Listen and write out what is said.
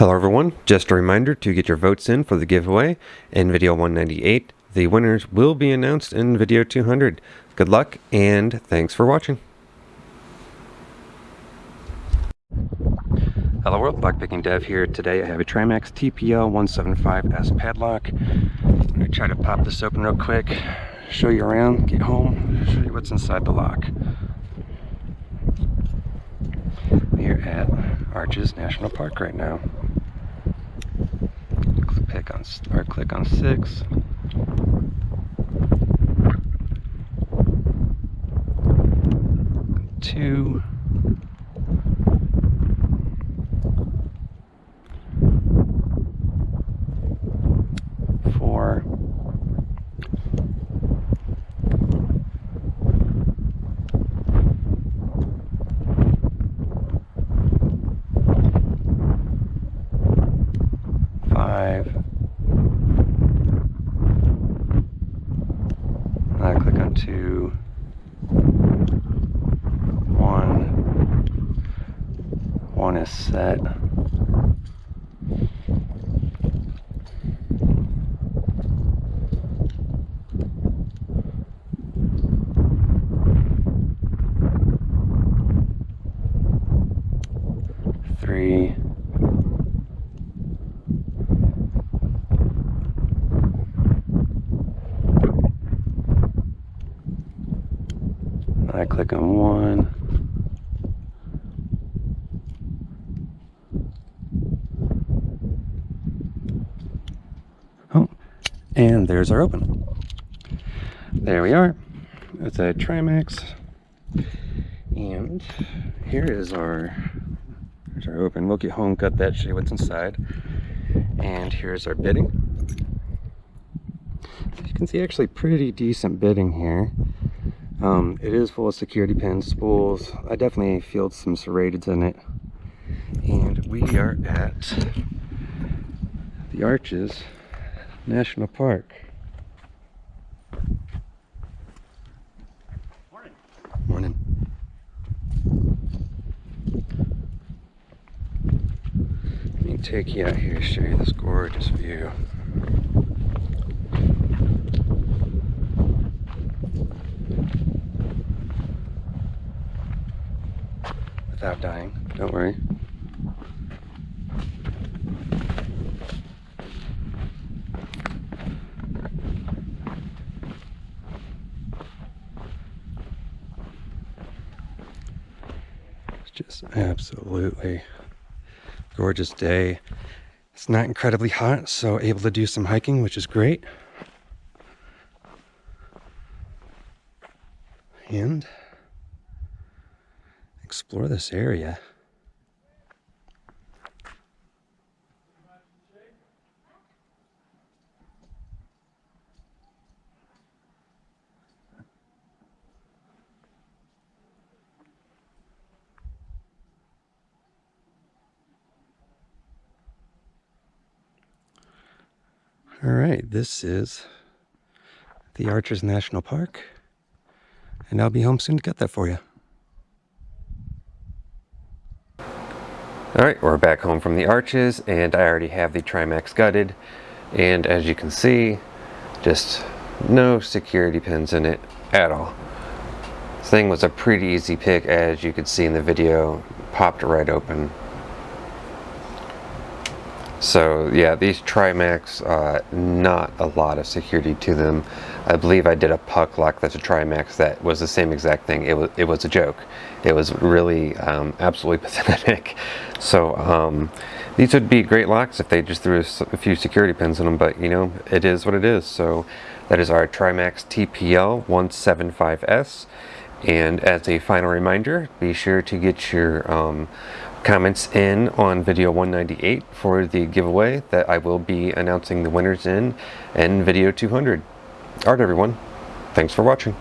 Hello everyone, just a reminder to get your votes in for the giveaway in video 198. The winners will be announced in video 200. Good luck and thanks for watching. Hello world, Lockpicking Dev here. Today I have a Trimax TPL 175S padlock. I'm going to try to pop this open real quick, show you around, get home, show you what's inside the lock. We're at Arches National Park right now pick on or click on six. Two. Four. Two, one, one is set. Three, I click on one. Oh, and there's our open. There we are. It's a Trimax. And here is our, here's our open. We'll get home, cut that, show you what's inside. And here's our bitting. As you can see, actually pretty decent bitting here. Um, it is full of security pins, spools. I definitely feel some serrateds in it. And we are at the Arches National Park. Morning. Morning. Let me take you out here, show you this gorgeous view. Without dying. Don't worry. It's just absolutely gorgeous day. It's not incredibly hot, so able to do some hiking, which is great. And explore this area. All right, this is the Arches National Park, and I'll be home soon to get that for you. Alright, we're back home from the arches and I already have the Trimax gutted and as you can see, just no security pins in it at all. This thing was a pretty easy pick as you could see in the video, popped right open. So yeah, these Trimax, uh, not a lot of security to them. I believe I did a puck lock that's a Trimax that was the same exact thing. It was, it was a joke. It was really um, absolutely pathetic. So um, these would be great locks if they just threw a few security pins in them, but you know, it is what it is. So that is our Trimax TPL 175S. And as a final reminder, be sure to get your um, comments in on video 198 for the giveaway that I will be announcing the winners in in video 200. Alright everyone, thanks for watching.